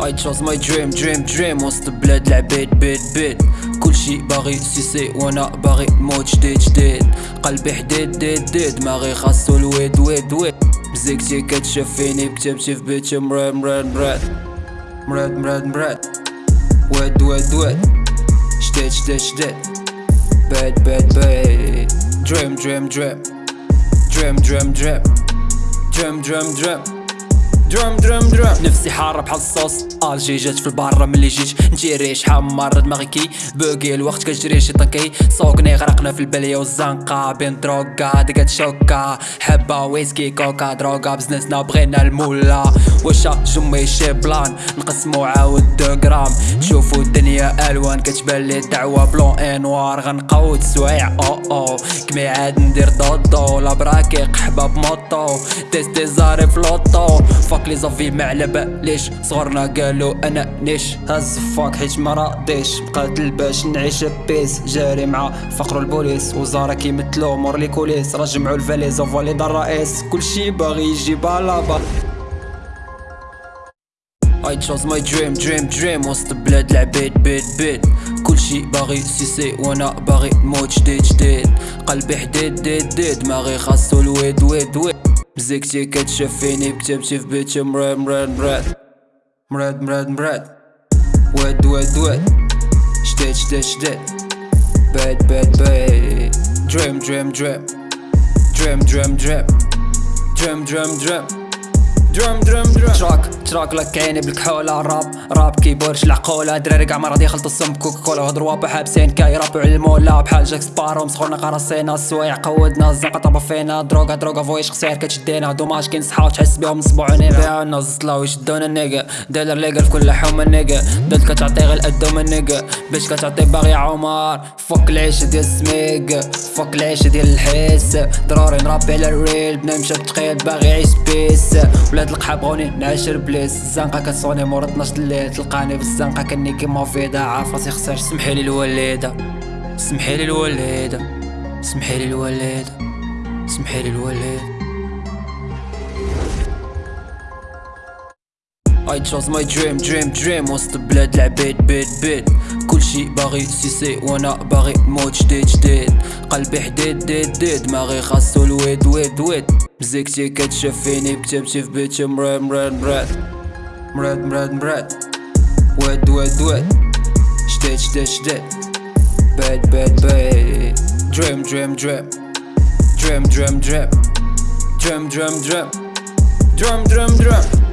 I chose my dream dream dream وسط بلاد العباد بيت بيت كل شي باغي سيسي وأنا باغي موت جديد جديد. قلبي حديد ديد ديد. ماغي خاصو الويد ويد ويد. مزيكتي كتشاف فيني بكتبتي في بيتي مراد مراد مراد مراد مراد مراد ويد ويد ويد. جديد جديد جديد باد باد باد دريم دريم دريم دريم دريم دريم دريم دريم دريم درم درم درم نفسي حارة بحال الصوص. الجي جات في البارة ملي جيت. نجيري شحال مرة دماغي. كي بوكي الوقت كتجري شي طنكي سوقني غرقنا في البلية والزنقة. بين دروكا دقات شوكا. حبة ويسكي كوكا دروكا. بزنسنا بغينا المولا. واش جمي شي بلان؟ نقسمو عاود دو غرام. تشوفو الدنيا ألوان. كتبان لي دعوة بلون انوار غنقود سوايع أو أو. كمي عاد ندير دودو لا براكي حباب موطو تيستي زاري فلوطو فاك لي زافي ما على باليش صغرنا قالوا أنا نيش هز فاك حيت ما راضيش مقاتل باش نعيش بيس جاري مع فقر البوليس وزاره كيمثلو مور لي كوليس راه جمعوا الفاليز وفاليد الرئيس كلشي باغي يجي بالابا I chose my dream dream dream. وسط بلاد العباد بيت بيت كلشي باغي سيسي وأنا باغي نموت جديد جديد قلبي حديد ديد ديد دماغي خاصو الويد ويد ويد Bzykciket që fini pëqep që fbi që mret mret mret Mret mret mret Wet wet wet. Shtet shtet shtet. Bet bet bet Dream dream dream Dream dream dream Dream dream dream درم درم درم تراك تراك لك كايني بالكحولة راب راب كيبورش العقولة دراري كاع ما راضي يخلطوا السم كوكا كولا وهضروا بحابسين كاي رابوا على المولا بحال جاك سبارو مسخورنا قراصينا السوايع قودنا الزنقة طابا فينا. دروغا دروغا فويش خسير كتشدينا. دوماج كي نصحاو تحس بيهم صبعوني بيها الناس طلاو يشدونا النيقا داير ليقا في كل حومة النيقا دالت كتعطي غير القدوم النيقا باش كتعطي باغي عمر. فوك العيش ديال السميق. فوك العيش ديال الحس. ضروري نربي على الريل. بنمشي بتقيد باغي يعيش بيس. ولاد القحا بغوني نعشر بليس الزنقة كتصوني مور 12 الليل تلقاني في الزنقة كني كيما فيدا عارف راسي خسر. سمحيلي الوالدة سمحيلي الوالدة سمحيلي الوالدة سمحيلي الوالدة I chose my dream dream dream. وسط بلاد العباد بيت بيت. كلشي باغي سيسي وأنا باغي موت جديد جديد قلبي حديد ديد ديد دماغي خاصو الويد ويد ويد. مزيكتي كتشاف فيني بكتبتي في بيتي مراد مراد مراد. مراد مراد مراد. واد واد واد جديد جديد جديد باد باد باد دريم دريم دريم. دريم دريم دريم. دريم دريم دريم. دريم دريم دريم.